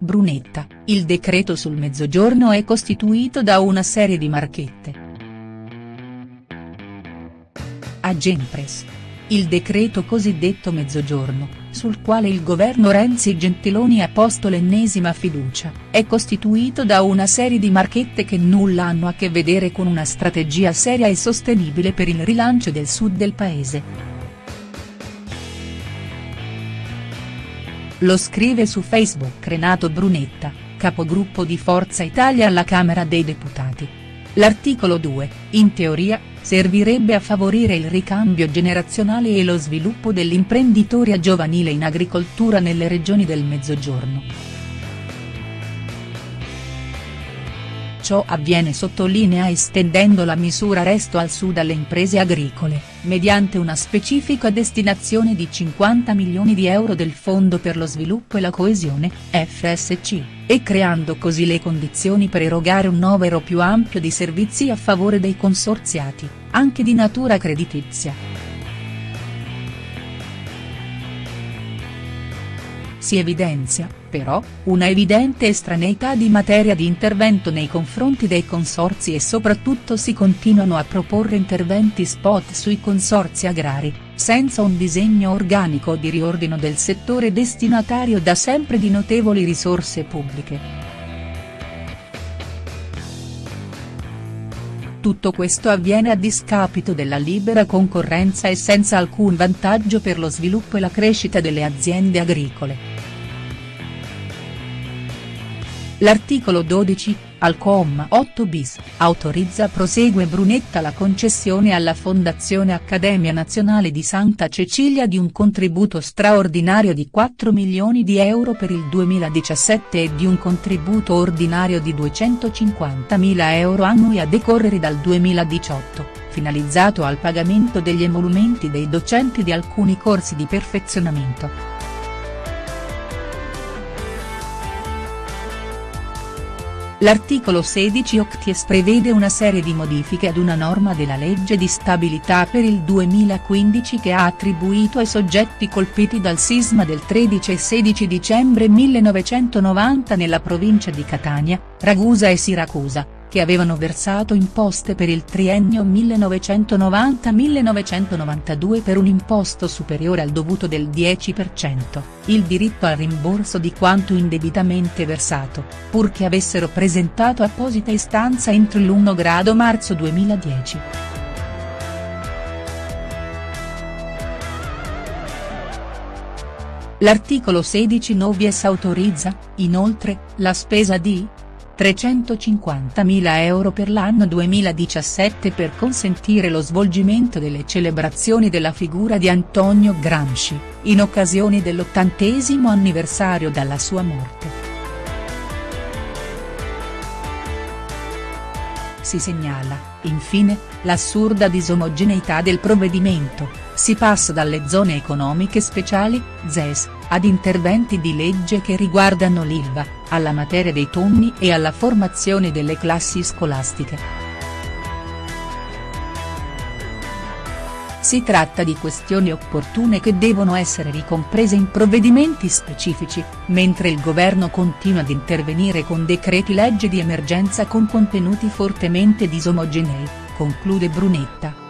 Brunetta, il decreto sul mezzogiorno è costituito da una serie di marchette. Agenpress. Il decreto cosiddetto mezzogiorno, sul quale il governo Renzi Gentiloni ha posto l'ennesima fiducia, è costituito da una serie di marchette che nulla hanno a che vedere con una strategia seria e sostenibile per il rilancio del sud del paese. Lo scrive su Facebook Renato Brunetta, capogruppo di Forza Italia alla Camera dei Deputati. L'articolo 2, in teoria, servirebbe a favorire il ricambio generazionale e lo sviluppo dell'imprenditoria giovanile in agricoltura nelle regioni del Mezzogiorno. Ciò avviene sottolinea estendendo la misura Resto al Sud alle imprese agricole, mediante una specifica destinazione di 50 milioni di euro del Fondo per lo sviluppo e la coesione, FSC, e creando così le condizioni per erogare un novero più ampio di servizi a favore dei consorziati, anche di natura creditizia. Si evidenzia, però, una evidente estraneità di materia di intervento nei confronti dei consorzi e soprattutto si continuano a proporre interventi spot sui consorzi agrari, senza un disegno organico di riordino del settore destinatario da sempre di notevoli risorse pubbliche. Tutto questo avviene a discapito della libera concorrenza e senza alcun vantaggio per lo sviluppo e la crescita delle aziende agricole. L'articolo 12, al comma 8 bis, autorizza prosegue Brunetta la concessione alla Fondazione Accademia Nazionale di Santa Cecilia di un contributo straordinario di 4 milioni di euro per il 2017 e di un contributo ordinario di 250 mila euro annui a decorrere dal 2018, finalizzato al pagamento degli emolumenti dei docenti di alcuni corsi di perfezionamento. L'articolo 16 Octies prevede una serie di modifiche ad una norma della legge di stabilità per il 2015 che ha attribuito ai soggetti colpiti dal sisma del 13 e 16 dicembre 1990 nella provincia di Catania, Ragusa e Siracusa, che avevano versato imposte per il triennio 1990-1992 per un imposto superiore al dovuto del 10%, il diritto al rimborso di quanto indebitamente versato, purché avessero presentato apposita istanza entro l'1 grado marzo 2010. L'articolo 16 Novies autorizza, inoltre, la spesa di 350.000 euro per l'anno 2017 per consentire lo svolgimento delle celebrazioni della figura di Antonio Gramsci, in occasione dell'ottantesimo anniversario dalla sua morte. Si segnala, infine, l'assurda disomogeneità del provvedimento, si passa dalle zone economiche speciali, ZES, ad interventi di legge che riguardano l'ILVA, alla materia dei tonni e alla formazione delle classi scolastiche. Si tratta di questioni opportune che devono essere ricomprese in provvedimenti specifici, mentre il governo continua ad intervenire con decreti legge di emergenza con contenuti fortemente disomogenei, conclude Brunetta.